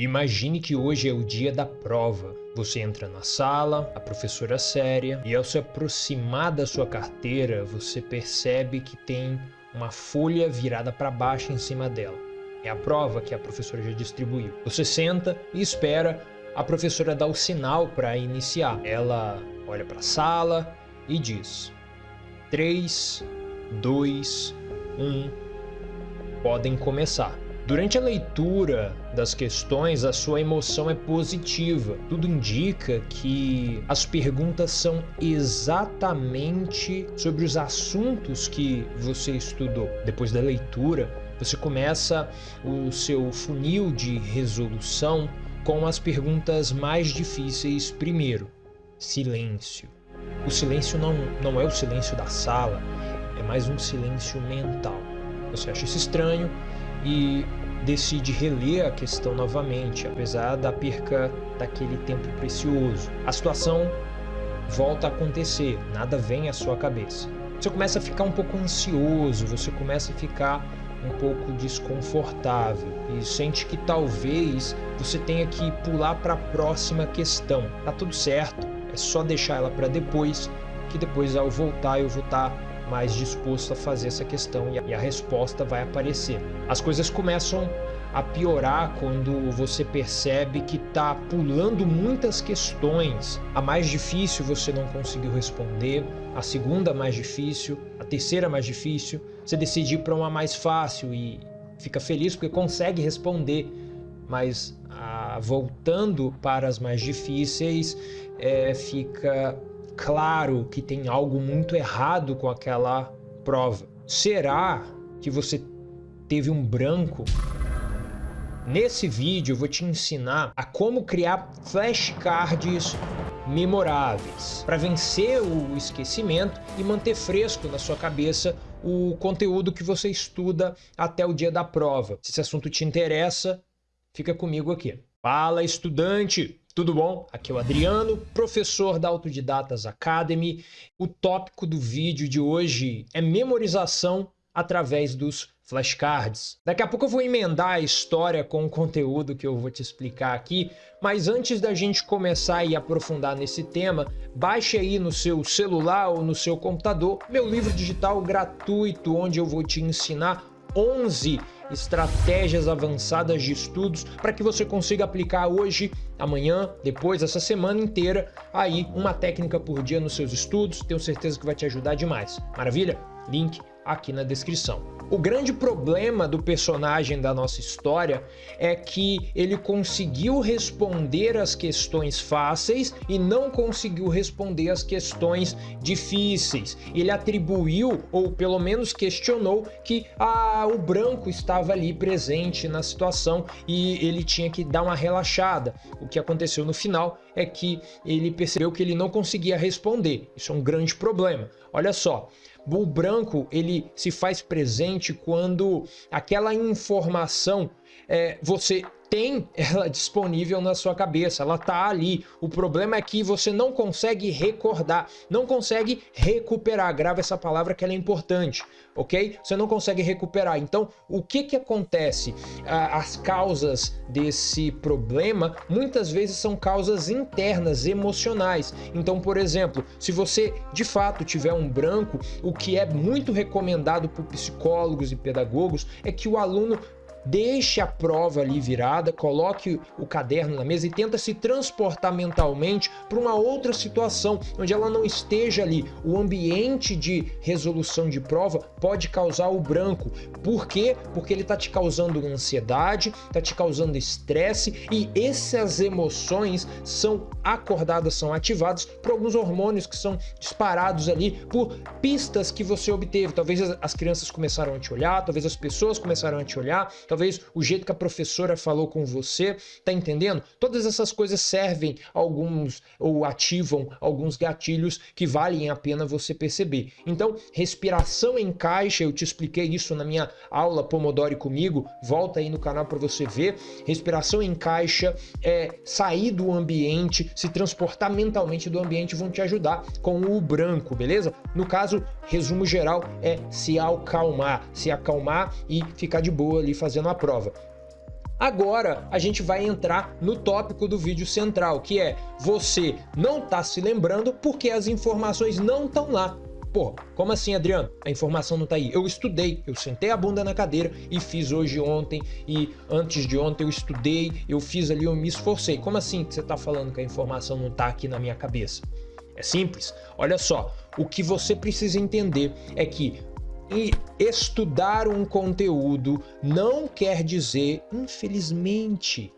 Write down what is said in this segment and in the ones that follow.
Imagine que hoje é o dia da prova. Você entra na sala, a professora é séria, e ao se aproximar da sua carteira, você percebe que tem uma folha virada para baixo em cima dela. É a prova que a professora já distribuiu. Você senta e espera a professora dar o sinal para iniciar. Ela olha para a sala e diz: 3, 2, 1, podem começar. Durante a leitura das questões, a sua emoção é positiva. Tudo indica que as perguntas são exatamente sobre os assuntos que você estudou. Depois da leitura, você começa o seu funil de resolução com as perguntas mais difíceis primeiro. Silêncio. O silêncio não, não é o silêncio da sala, é mais um silêncio mental. Você acha isso estranho e decide reler a questão novamente, apesar da perca daquele tempo precioso. A situação volta a acontecer, nada vem à sua cabeça. Você começa a ficar um pouco ansioso, você começa a ficar um pouco desconfortável e sente que talvez você tenha que pular para a próxima questão. Tá tudo certo, é só deixar ela para depois, que depois ao voltar eu vou estar tá mais disposto a fazer essa questão e a resposta vai aparecer. As coisas começam a piorar quando você percebe que está pulando muitas questões. A mais difícil você não conseguiu responder, a segunda mais difícil, a terceira mais difícil. Você decide para uma mais fácil e fica feliz porque consegue responder, mas ah, voltando para as mais difíceis, é, fica claro que tem algo muito errado com aquela prova. Será que você teve um branco? Nesse vídeo eu vou te ensinar a como criar flashcards memoráveis para vencer o esquecimento e manter fresco na sua cabeça o conteúdo que você estuda até o dia da prova. Se esse assunto te interessa, fica comigo aqui. Fala estudante, tudo bom? Aqui é o Adriano, professor da Autodidatas Academy. O tópico do vídeo de hoje é memorização através dos flashcards. Daqui a pouco eu vou emendar a história com o conteúdo que eu vou te explicar aqui, mas antes da gente começar e aprofundar nesse tema, baixe aí no seu celular ou no seu computador meu livro digital gratuito, onde eu vou te ensinar 11 estratégias avançadas de estudos para que você consiga aplicar hoje, amanhã, depois, essa semana inteira, aí uma técnica por dia nos seus estudos. Tenho certeza que vai te ajudar demais. Maravilha? Link aqui na descrição. O grande problema do personagem da nossa história é que ele conseguiu responder as questões fáceis e não conseguiu responder as questões difíceis. Ele atribuiu, ou pelo menos questionou, que ah, o branco estava ali presente na situação e ele tinha que dar uma relaxada. O que aconteceu no final é que ele percebeu que ele não conseguia responder. Isso é um grande problema. Olha só, o branco ele se faz presente quando aquela informação é, você tem ela disponível na sua cabeça, ela tá ali. O problema é que você não consegue recordar, não consegue recuperar. Grava essa palavra que ela é importante, ok? Você não consegue recuperar. Então, o que que acontece? As causas desse problema muitas vezes são causas internas, emocionais. Então, por exemplo, se você de fato tiver um branco, o que é muito recomendado por psicólogos e pedagogos é que o aluno deixe a prova ali virada, coloque o caderno na mesa e tenta se transportar mentalmente para uma outra situação onde ela não esteja ali. O ambiente de resolução de prova pode causar o branco. Por quê? Porque ele está te causando ansiedade, está te causando estresse e essas emoções são acordadas, são ativadas por alguns hormônios que são disparados ali por pistas que você obteve. Talvez as crianças começaram a te olhar, talvez as pessoas começaram a te olhar, talvez o jeito que a professora falou com você, tá entendendo? Todas essas coisas servem alguns ou ativam alguns gatilhos que valem a pena você perceber. Então, respiração em caixa, eu te expliquei isso na minha aula Pomodoro comigo, volta aí no canal para você ver. Respiração em caixa é sair do ambiente, se transportar mentalmente do ambiente vão te ajudar com o branco, beleza? No caso, resumo geral é se acalmar, se acalmar e ficar de boa ali fazendo fazendo a prova. Agora a gente vai entrar no tópico do vídeo central, que é você não está se lembrando porque as informações não estão lá. Pô, como assim, Adriano? A informação não tá aí. Eu estudei, eu sentei a bunda na cadeira e fiz hoje ontem e antes de ontem eu estudei, eu fiz ali, eu me esforcei. Como assim que você tá falando que a informação não tá aqui na minha cabeça? É simples. Olha só, o que você precisa entender é que e estudar um conteúdo não quer dizer, infelizmente,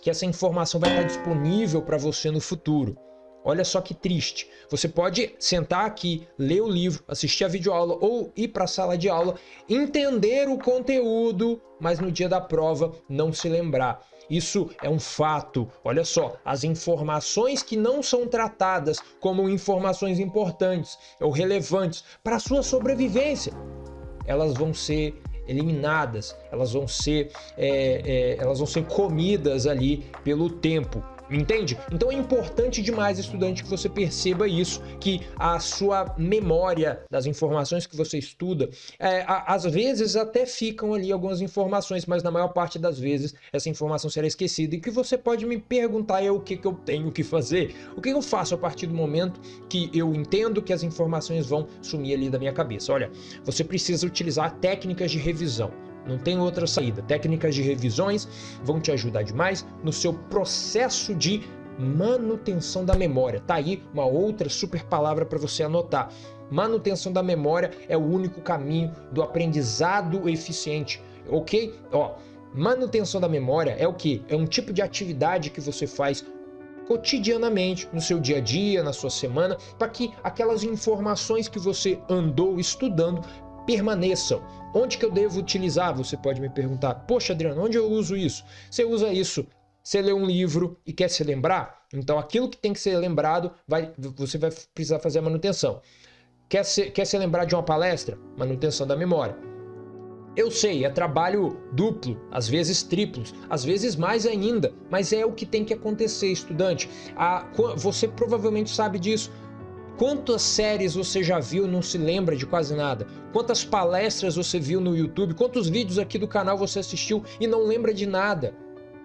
que essa informação vai estar disponível para você no futuro. Olha só que triste. Você pode sentar aqui, ler o livro, assistir a videoaula ou ir para a sala de aula, entender o conteúdo, mas no dia da prova não se lembrar. Isso é um fato. Olha só, as informações que não são tratadas como informações importantes ou relevantes para a sua sobrevivência, elas vão ser eliminadas, elas vão ser, é, é, elas vão ser comidas ali pelo tempo. Entende? Então é importante demais, estudante, que você perceba isso, que a sua memória das informações que você estuda, é, a, às vezes até ficam ali algumas informações, mas na maior parte das vezes essa informação será esquecida e que você pode me perguntar é o que, que eu tenho que fazer, o que eu faço a partir do momento que eu entendo que as informações vão sumir ali da minha cabeça. Olha, você precisa utilizar técnicas de revisão. Não tem outra saída. Técnicas de revisões vão te ajudar demais no seu processo de manutenção da memória. Tá aí uma outra super palavra para você anotar. Manutenção da memória é o único caminho do aprendizado eficiente, ok? Ó, manutenção da memória é o que? É um tipo de atividade que você faz cotidianamente, no seu dia a dia, na sua semana, para que aquelas informações que você andou estudando permaneçam. Onde que eu devo utilizar? Você pode me perguntar. Poxa, Adriano, onde eu uso isso? Você usa isso você lê um livro e quer se lembrar, então aquilo que tem que ser lembrado, vai, você vai precisar fazer a manutenção. Quer, ser, quer se lembrar de uma palestra? Manutenção da memória. Eu sei, é trabalho duplo, às vezes triplos, às vezes mais ainda, mas é o que tem que acontecer, estudante. A, você provavelmente sabe disso. Quantas séries você já viu e não se lembra de quase nada? Quantas palestras você viu no YouTube? Quantos vídeos aqui do canal você assistiu e não lembra de nada?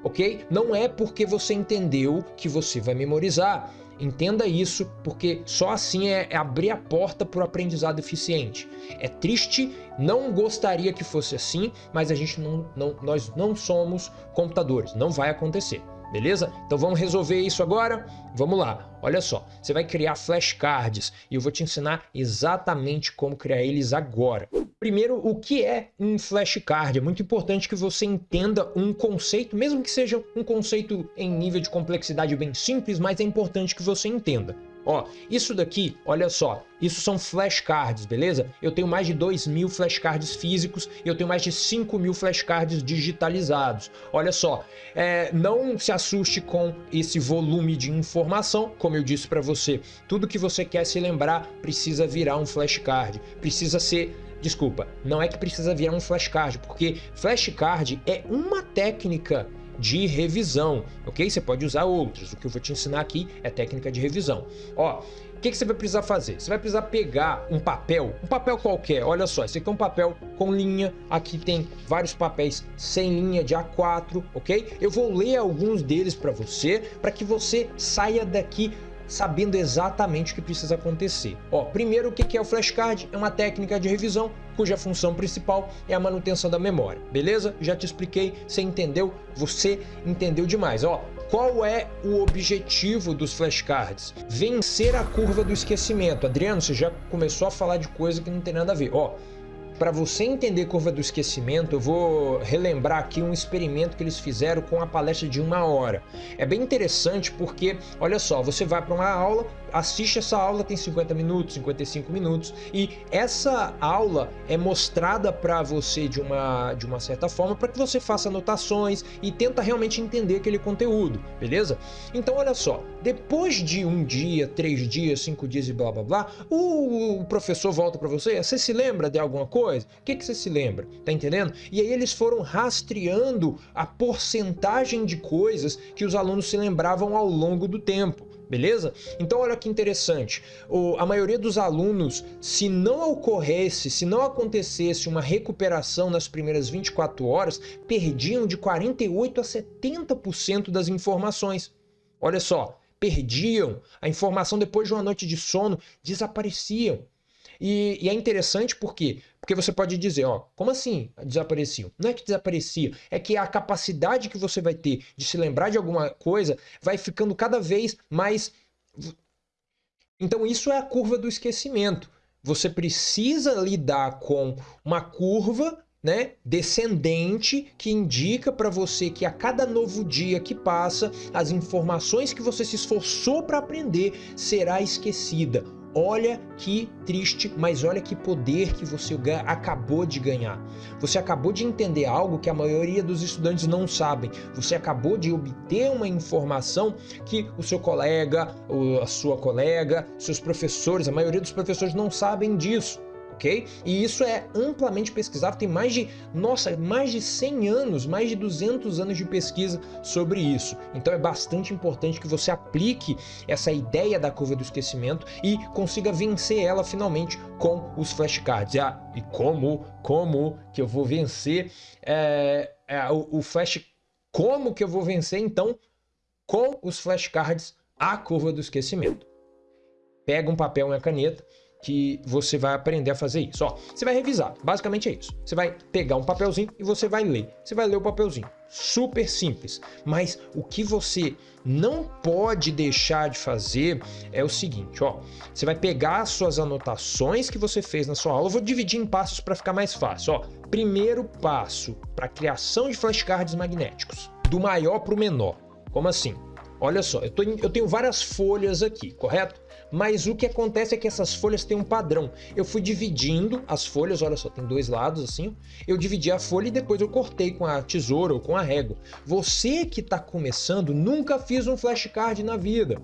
Ok? Não é porque você entendeu que você vai memorizar. Entenda isso, porque só assim é, é abrir a porta para o aprendizado eficiente. É triste, não gostaria que fosse assim, mas a gente não, não, nós não somos computadores, não vai acontecer beleza? Então vamos resolver isso agora? Vamos lá, olha só, você vai criar flashcards e eu vou te ensinar exatamente como criar eles agora. Primeiro, o que é um flashcard? É muito importante que você entenda um conceito, mesmo que seja um conceito em nível de complexidade bem simples, mas é importante que você entenda. Ó, isso daqui, olha só, isso são flashcards, beleza? Eu tenho mais de 2 mil flashcards físicos e eu tenho mais de 5 mil flashcards digitalizados. Olha só, é, não se assuste com esse volume de informação, como eu disse para você. Tudo que você quer se lembrar precisa virar um flashcard, precisa ser Desculpa, não é que precisa virar um flashcard, porque flashcard é uma técnica de revisão, ok? Você pode usar outros, o que eu vou te ensinar aqui é técnica de revisão. Ó, o que, que, você vai precisar fazer? Você vai precisar pegar um papel, um papel qualquer, olha só, esse aqui é um papel com linha, aqui tem vários papéis sem linha de A4, ok? Eu vou ler alguns deles para você, para que você saia daqui sabendo exatamente o que precisa acontecer. Ó, primeiro, o que é o flashcard? É uma técnica de revisão cuja função principal é a manutenção da memória, beleza? Já te expliquei, você entendeu? Você entendeu demais, ó. Qual é o objetivo dos flashcards? Vencer a curva do esquecimento. Adriano, você já começou a falar de coisa que não tem nada a ver. Ó, para você entender curva do esquecimento, eu vou relembrar aqui um experimento que eles fizeram com a palestra de uma hora. É bem interessante porque, olha só, você vai para uma aula, assiste essa aula, tem 50 minutos, 55 minutos, e essa aula é mostrada para você de uma, de uma certa forma para que você faça anotações e tenta realmente entender aquele conteúdo, beleza? Então, olha só, depois de um dia, três dias, cinco dias e blá blá blá, o professor volta para você, você se lembra de alguma coisa? Coisa. O que, que você se lembra? Tá entendendo? E aí eles foram rastreando a porcentagem de coisas que os alunos se lembravam ao longo do tempo. beleza? Então olha que interessante, o, a maioria dos alunos, se não ocorresse, se não acontecesse uma recuperação nas primeiras 24 horas, perdiam de 48 a 70% das informações. Olha só, perdiam a informação depois de uma noite de sono, desapareciam. E, e, é interessante por quê? Porque você pode dizer, ó, como assim desapareciam? Não é que desaparecia, é que a capacidade que você vai ter de se lembrar de alguma coisa vai ficando cada vez mais. Então, isso é a curva do esquecimento. Você precisa lidar com uma curva né, descendente que indica para você que a cada novo dia que passa, as informações que você se esforçou para aprender será esquecida Olha que triste, mas olha que poder que você acabou de ganhar. Você acabou de entender algo que a maioria dos estudantes não sabem. Você acabou de obter uma informação que o seu colega, a sua colega, seus professores, a maioria dos professores não sabem disso ok? E isso é amplamente pesquisado, tem mais de, nossa, mais de 100 anos, mais de 200 anos de pesquisa sobre isso. Então é bastante importante que você aplique essa ideia da curva do esquecimento e consiga vencer ela finalmente com os flashcards. Ah, e como, como que eu vou vencer é, é, o, o flash... Como que eu vou vencer, então, com os flashcards a curva do esquecimento? Pega um papel e uma caneta, que você vai aprender a fazer isso. Ó, você vai revisar, basicamente é isso. Você vai pegar um papelzinho e você vai ler. Você vai ler o papelzinho. Super simples. Mas o que você não pode deixar de fazer é o seguinte, ó. Você vai pegar as suas anotações que você fez na sua aula. Eu vou dividir em passos para ficar mais fácil, ó. Primeiro passo para criação de flashcards magnéticos, do maior para o menor. Como assim? Olha só, eu, tô, eu tenho várias folhas aqui, correto? Mas o que acontece é que essas folhas têm um padrão. Eu fui dividindo as folhas, olha só, tem dois lados assim. Eu dividi a folha e depois eu cortei com a tesoura ou com a régua. Você que está começando nunca fiz um flashcard na vida.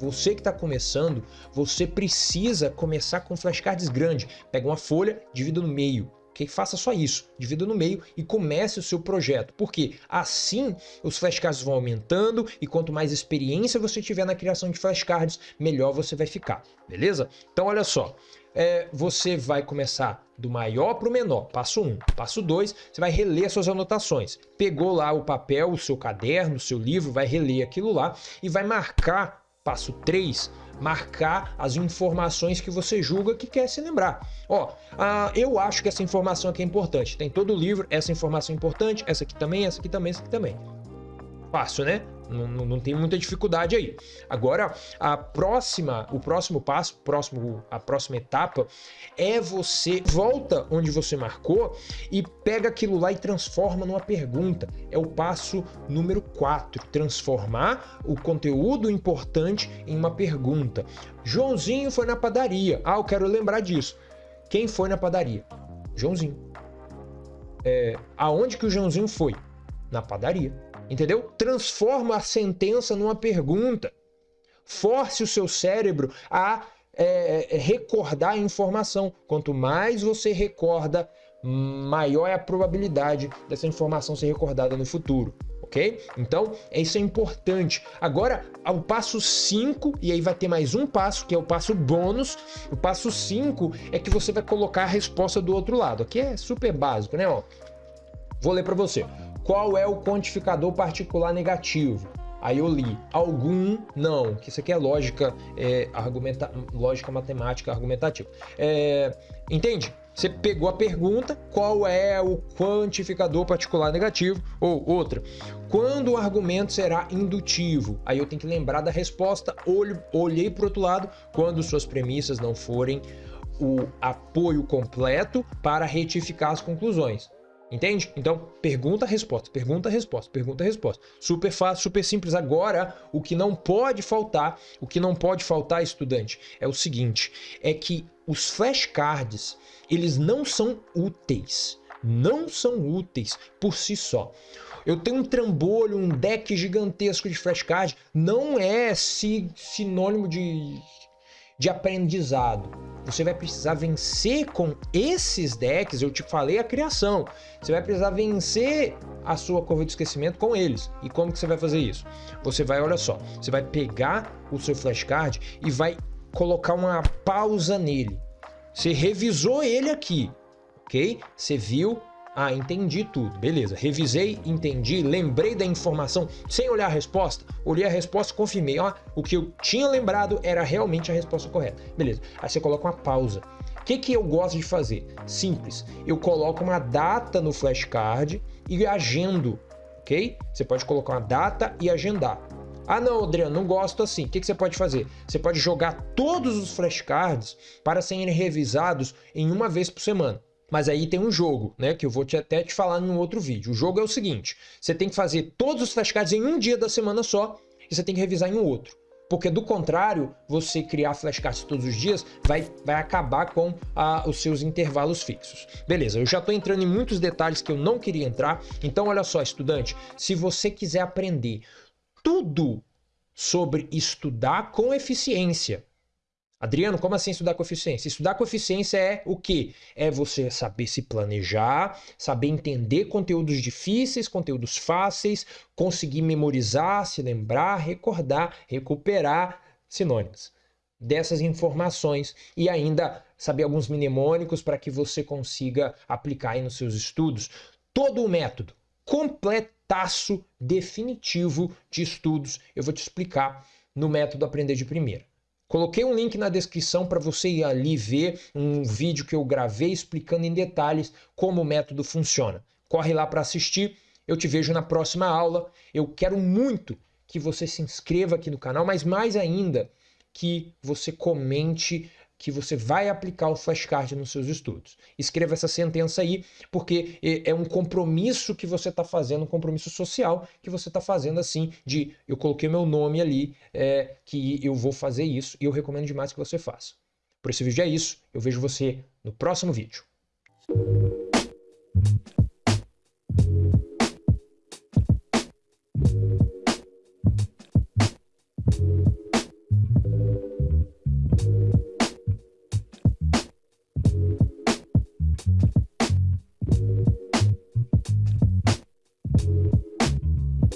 Você que está começando, você precisa começar com flashcards grandes. Pega uma folha, divida no meio que faça só isso, divida no meio e comece o seu projeto, porque assim os flashcards vão aumentando e quanto mais experiência você tiver na criação de flashcards, melhor você vai ficar, beleza? Então olha só, é, você vai começar do maior para o menor, passo 1. Um. Passo 2, você vai reler suas anotações. Pegou lá o papel, o seu caderno, o seu livro, vai reler aquilo lá e vai marcar, passo 3, marcar as informações que você julga que quer se lembrar. Ó, ah, eu acho que essa informação aqui é importante. Tem todo o livro, essa informação é importante, essa aqui também, essa aqui também, essa aqui também. Fácil, né? Não, não, não, tem muita dificuldade aí. Agora, a próxima, o próximo passo, próximo, a próxima etapa é você volta onde você marcou e pega aquilo lá e transforma numa pergunta. É o passo número 4, transformar o conteúdo importante em uma pergunta. Joãozinho foi na padaria. Ah, eu quero lembrar disso. Quem foi na padaria? Joãozinho. É, aonde que o Joãozinho foi? Na padaria entendeu? Transforma a sentença numa pergunta. Force o seu cérebro a é, é, recordar a informação. Quanto mais você recorda, maior é a probabilidade dessa informação ser recordada no futuro. Ok? Então, isso é importante. Agora, ao passo 5, e aí vai ter mais um passo, que é o passo bônus. O passo 5 é que você vai colocar a resposta do outro lado. Aqui é super básico, né? Ó, vou ler para você. Qual é o quantificador particular negativo? Aí eu li algum, não, que isso aqui é lógica, é, argumenta, lógica matemática argumentativa. É, entende? Você pegou a pergunta, qual é o quantificador particular negativo? Ou outra, quando o argumento será indutivo? Aí eu tenho que lembrar da resposta, olho, olhei para o outro lado, quando suas premissas não forem o apoio completo para retificar as conclusões. Entende? Então, pergunta, resposta, pergunta, resposta, pergunta, resposta. Super fácil, super simples. Agora, o que não pode faltar, o que não pode faltar, estudante, é o seguinte, é que os flashcards, eles não são úteis. Não são úteis por si só. Eu tenho um trambolho, um deck gigantesco de flashcard, não é sinônimo de de aprendizado. Você vai precisar vencer com esses decks, eu te falei a criação. Você vai precisar vencer a sua curva de esquecimento com eles. E como que você vai fazer isso? Você vai, olha só, você vai pegar o seu flashcard e vai colocar uma pausa nele. Você revisou ele aqui, ok? Você viu, ah, entendi tudo, beleza. Revisei, entendi, lembrei da informação sem olhar a resposta. Olhei a resposta confirmei, ó, o que eu tinha lembrado era realmente a resposta correta. Beleza. Aí você coloca uma pausa. O que, que eu gosto de fazer? Simples. Eu coloco uma data no flashcard e agendo, ok? Você pode colocar uma data e agendar. Ah não, Adriano, não gosto assim. O que, que você pode fazer? Você pode jogar todos os flashcards para serem revisados em uma vez por semana. Mas aí tem um jogo, né? Que eu vou te, até te falar em um outro vídeo. O jogo é o seguinte: você tem que fazer todos os flashcards em um dia da semana só e você tem que revisar em outro. Porque do contrário, você criar flashcards todos os dias vai, vai acabar com ah, os seus intervalos fixos. Beleza, eu já estou entrando em muitos detalhes que eu não queria entrar. Então olha só, estudante, se você quiser aprender tudo sobre estudar com eficiência, Adriano, como assim estudar com eficiência? Estudar com eficiência é o quê? É você saber se planejar, saber entender conteúdos difíceis, conteúdos fáceis, conseguir memorizar, se lembrar, recordar, recuperar sinônimos dessas informações e ainda saber alguns mnemônicos para que você consiga aplicar aí nos seus estudos todo o método completaço definitivo de estudos. Eu vou te explicar no método Aprender de Primeira. Coloquei um link na descrição para você ir ali ver um vídeo que eu gravei explicando em detalhes como o método funciona. Corre lá para assistir. Eu te vejo na próxima aula. Eu quero muito que você se inscreva aqui no canal, mas mais ainda que você comente que você vai aplicar o flashcard nos seus estudos. Escreva essa sentença aí, porque é um compromisso que você está fazendo, um compromisso social que você está fazendo assim, de eu coloquei meu nome ali, é, que eu vou fazer isso e eu recomendo demais que você faça. Por esse vídeo é isso, eu vejo você no próximo vídeo.